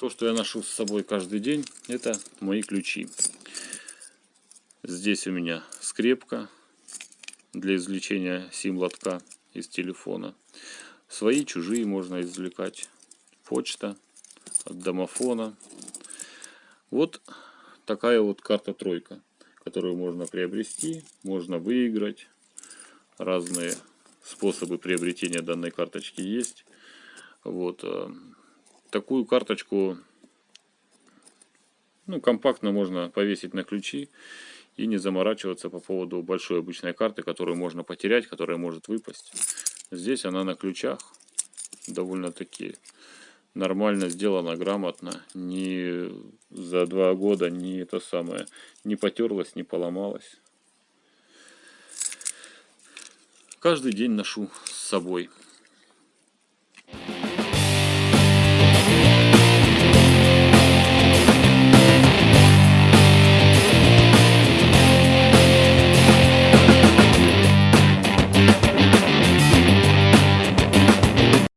То, что я ношу с собой каждый день, это мои ключи. Здесь у меня скрепка для извлечения сим-лотка из телефона. Свои, чужие можно извлекать. Почта от домофона. Вот такая вот карта тройка, которую можно приобрести, можно выиграть. Разные способы приобретения данной карточки есть. Вот. Такую карточку ну, компактно можно повесить на ключи и не заморачиваться по поводу большой обычной карты, которую можно потерять, которая может выпасть. Здесь она на ключах довольно-таки нормально сделана, грамотно. Не за два года не это самое, не потерлась, не поломалась. Каждый день ношу с собой.